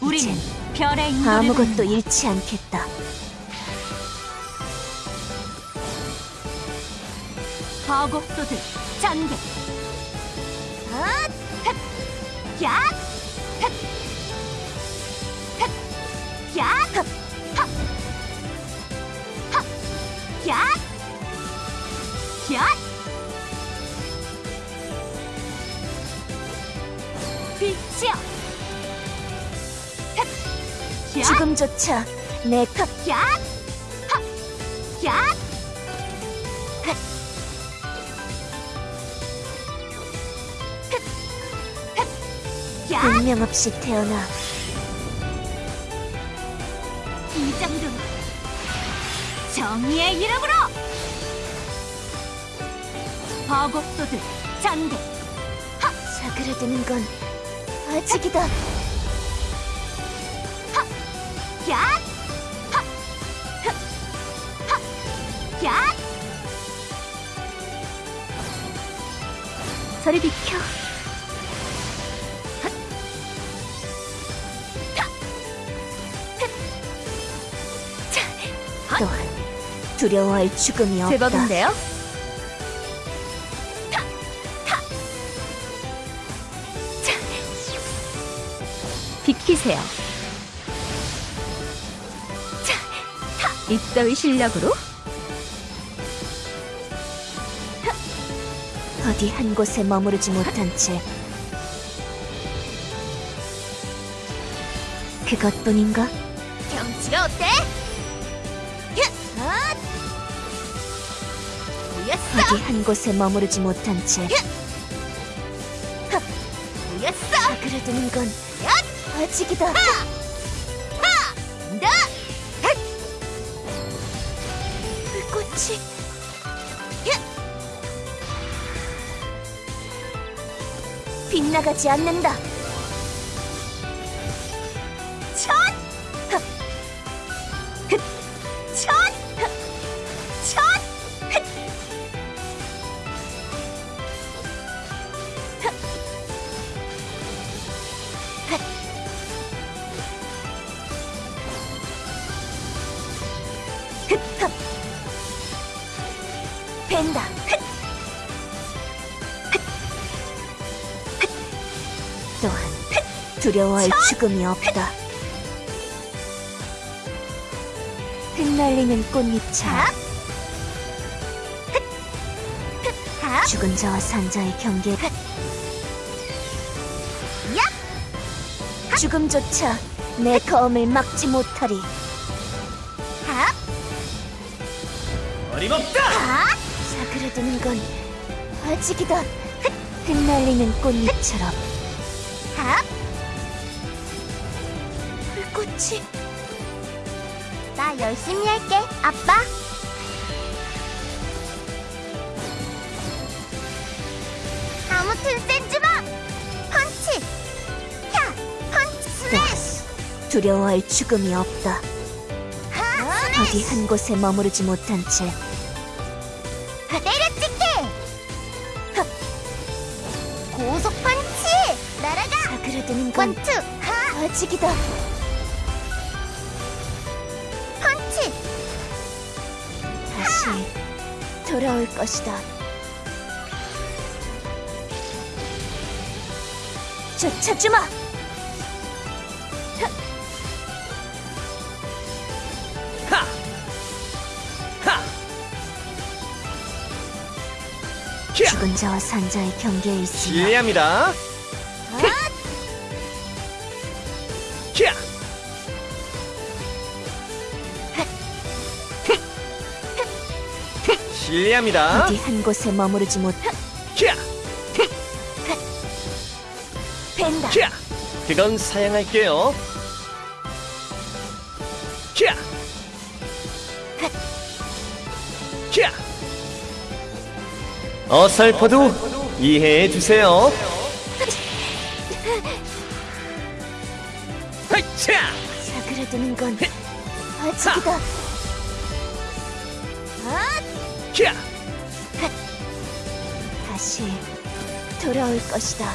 우리는 별의 인도를 아무것도 받는다. 잃지 않겠다. 과거소들 전개 헛! 헛! 야! 헛! 헛! 야! 헛! 헛! 헛! 야! 야! 빛이여! 지금조차 내 탑, 야! 헛! 야! 야! 운명 없이 태어나 이 정도 정의의 이름으로 버곡소들 전개 사그라드는 건 아직이다. 야! 하! 흐! 하! 야! 저리 비켜. 또한 두려워할 죽음이 없다. 제법인데요? 비키세요. 입더위 실력으로 어디 한 곳에 머무르지 못한 채 그것뿐인가? 경치가 어때? 어디 한 곳에 머무르지 못한 채! 사그라드는 건 아직이다. 너! 불꽃이 빗나가지 않는다. 흡. 또한 두려워할 죽음이 없다. 흩날리는 꽃잎처럼 하! 죽은 자와 산 자의 경계. 죽음조차 내 검을 막지 못하리. 하! 어림없다! 하! 사그라드는 건 아직이다 흩날리는 꽃잎처럼 하! 불꽃이 나 열심히 할게, 아빠. 아무튼 센즈마! 펀치! 야! 펀치 스매시! 두려워할 죽음이 없다 하! 어디 한 곳에 머무르지 못한 채 때려찍기! 고속 펀치! 날아가! 사그라드는 건 원투! 하! 아직이다 펀치! 다시 돌아올 것이다 쫓아주마 죽은 자와 산 자의 경계에 있으며 실례합니다. 캬! 실례합니다. 어디 한 곳에 머무르지 못 캬! 벤다 캬! 그건 사양할게요. 캬! 캬! 어설퍼도 이해해 주세요. 사그라드는 건 아직이다. 캬! 다시 돌아올 것이다